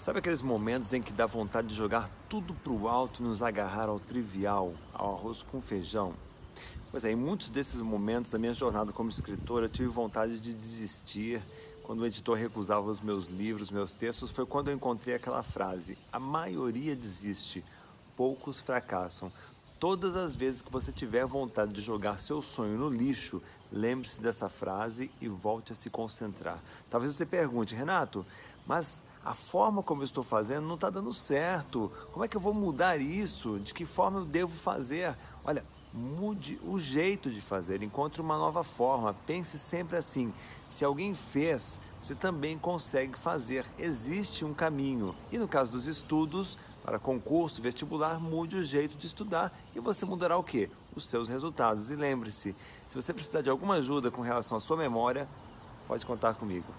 Sabe aqueles momentos em que dá vontade de jogar tudo para o alto e nos agarrar ao trivial, ao arroz com feijão? Pois é, em muitos desses momentos da minha jornada como escritor, eu tive vontade de desistir. Quando o editor recusava os meus livros, meus textos, foi quando eu encontrei aquela frase: A maioria desiste, poucos fracassam. Todas as vezes que você tiver vontade de jogar seu sonho no lixo, lembre-se dessa frase e volte a se concentrar. Talvez você pergunte, Renato, mas a forma como eu estou fazendo não está dando certo. Como é que eu vou mudar isso? De que forma eu devo fazer? Olha, mude o jeito de fazer, encontre uma nova forma. Pense sempre assim: se alguém fez, você também consegue fazer. Existe um caminho. E no caso dos estudos, para concurso, vestibular, mude o jeito de estudar e você mudará o quê? Os seus resultados. E lembre-se, se você precisar de alguma ajuda com relação à sua memória, pode contar comigo.